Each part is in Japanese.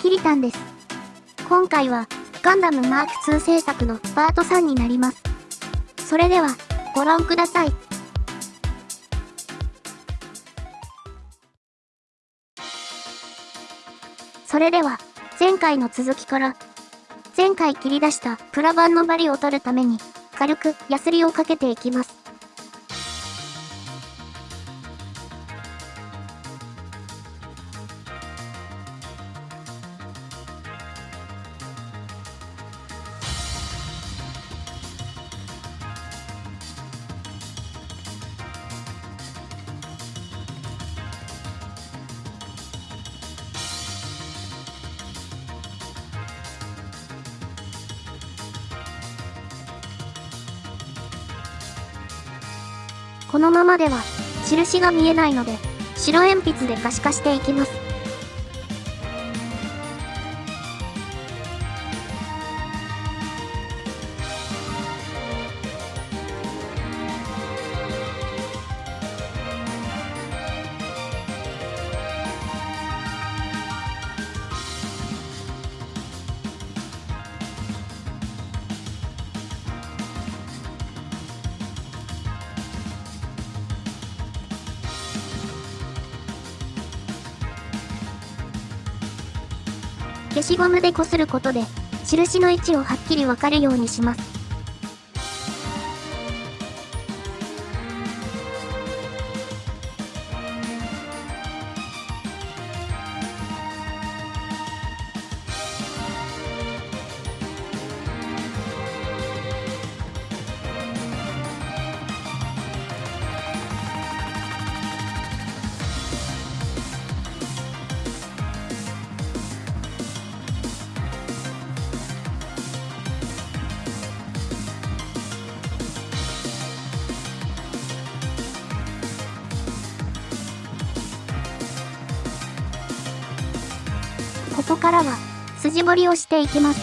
キリタンです。今回は、ガンダムマーク2制作のパート3になります。それでは、ご覧ください。それでは、前回の続きから、前回切り出したプラ板のバリを取るために、軽くヤスリをかけていきます。このままでは、印が見えないので、白鉛筆で可視化していきます。消しゴムでこすることで、印の位置をはっきりわかるようにします。ここからは、筋彫りをしていきます。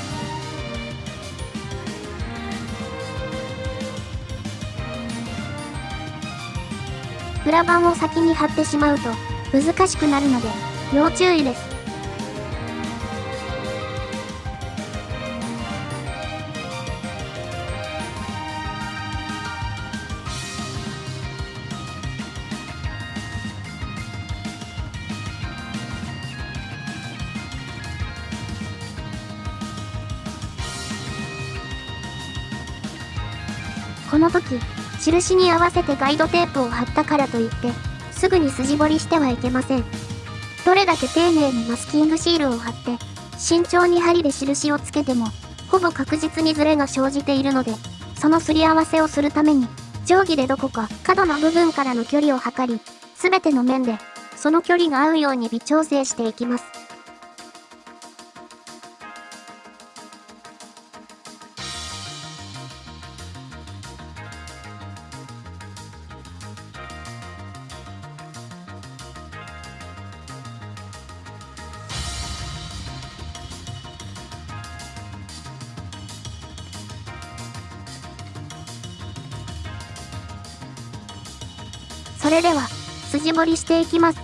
裏板を先に貼ってしまうと、難しくなるので、要注意です。この時、印に合わせてガイドテープを貼ったからといって、すぐに筋彫りしてはいけません。どれだけ丁寧にマスキングシールを貼って、慎重に針で印をつけても、ほぼ確実にズレが生じているので、そのすり合わせをするために、定規でどこか角の部分からの距離を測り、すべての面で、その距離が合うように微調整していきます。それでは、筋彫りしていきます。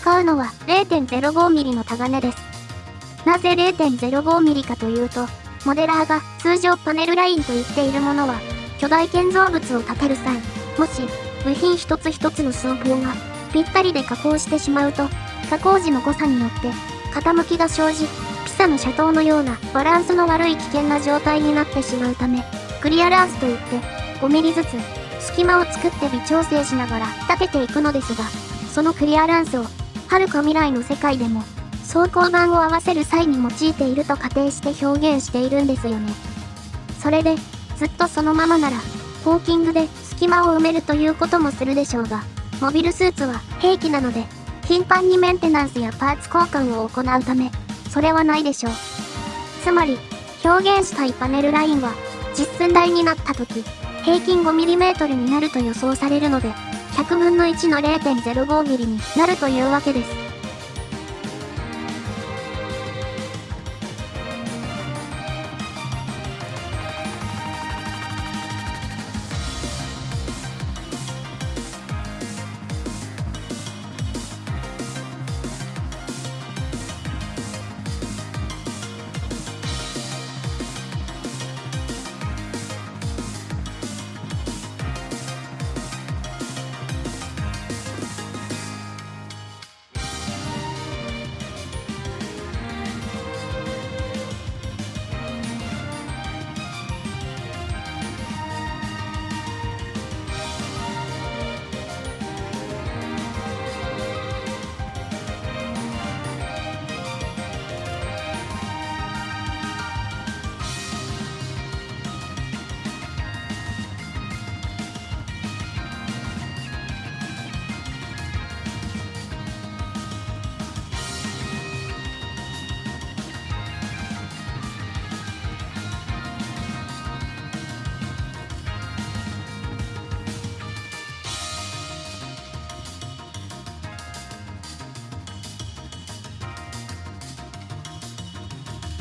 使うのは 0.05mm のタガネです。なぜ 0.05mm かというと、モデラーが通常パネルラインと言っているものは、巨大建造物を建てる際、もし部品一つ一つの寸法がぴったりで加工してしまうと、加工時の誤差によって傾きが生じ、ピサの車頭のようなバランスの悪い危険な状態になってしまうため、クリアランスといって 5mm ずつ隙間を作って微調整しながら立てていくのですが、そのクリアランスを、遥か未来の世界でも、走行板を合わせる際に用いていると仮定して表現しているんですよね。それで、ずっとそのままなら、ホーキングで隙間を埋めるということもするでしょうが、モビルスーツは兵器なので、頻繁にメンテナンスやパーツ交換を行うため、それはないでしょう。つまり、表現したいパネルラインは、実寸大になった時、平均 5mm になると予想されるので、100分の1の 0.05mm になるというわけです。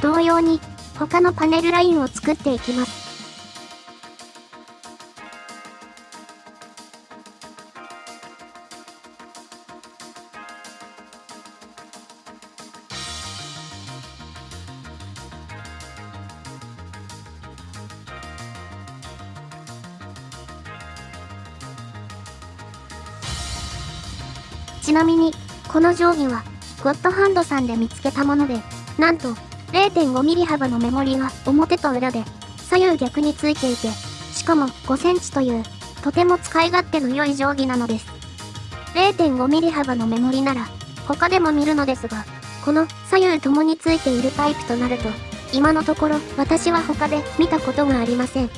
同様に、他のパネルラインを作っていきます。ちなみに、この定規は、ゴッドハンドさんで見つけたもので、なんと、0.5ミリ幅のメモリは表と裏で、左右逆についていて、しかも5センチという、とても使い勝手の良い定規なのです。0.5ミリ幅のメモリなら、他でも見るのですが、この左右ともについているタイプとなると、今のところ私は他で見たことがありません。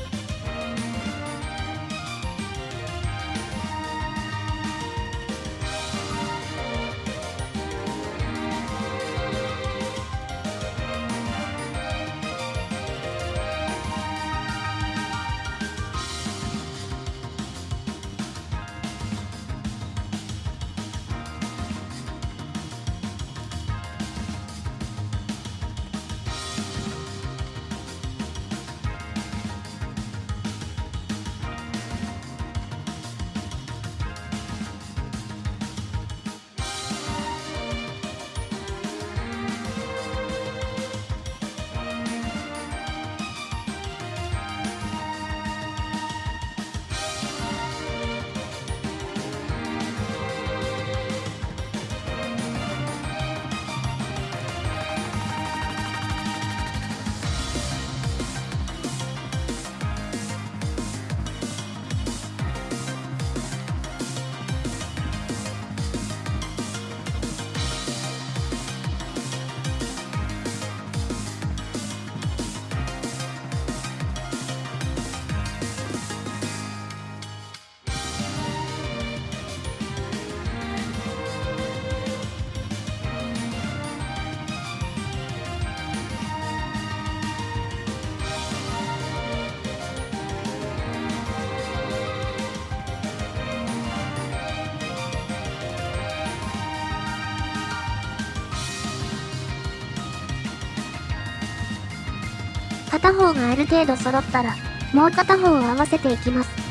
片方がある程度揃ったら、もう片方を合わせていきます。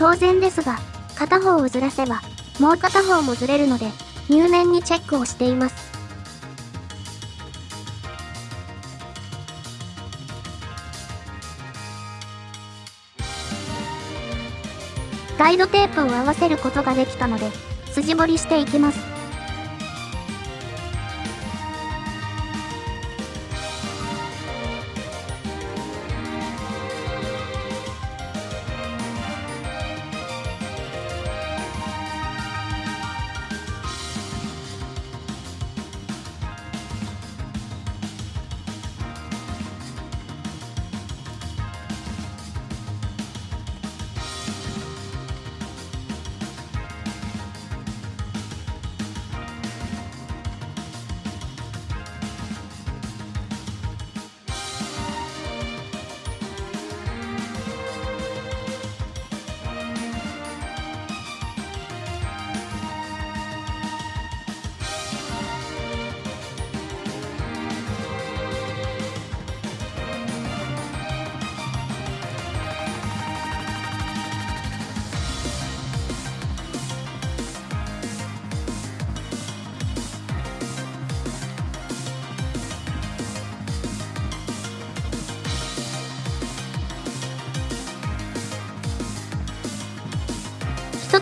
当然ですが、片方をずらせば、もう片方もずれるので、入念にチェックをしています。ガイドテープを合わせることができたので、筋彫りしていきます。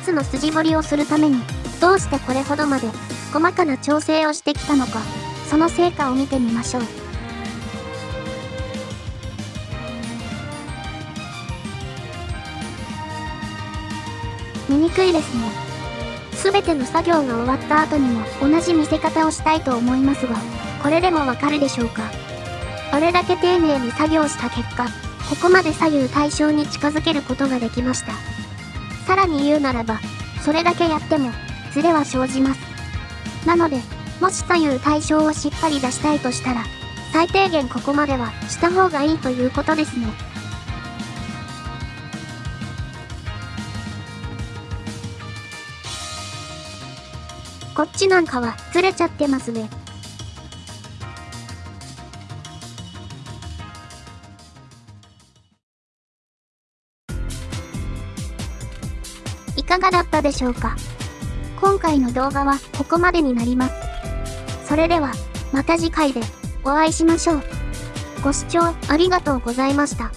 つの筋彫りをするために、どうしてこれほどまで細かな調整をしてきたのか、その成果を見てみましょう。見にくいですね。すべての作業が終わった後にも同じ見せ方をしたいと思いますが、これでもわかるでしょうか？あれだけ丁寧に作業した結果、ここまで左右対称に近づけることができました。さらに言うならば、それだけやっても、ズレは生じます。なので、もし左右対称をしっかり出したいとしたら、最低限ここまではした方がいいということですね。こっちなんかはずれちゃってますね。いかがだったでしょうか今回の動画はここまでになります。それでは、また次回でお会いしましょう。ご視聴ありがとうございました。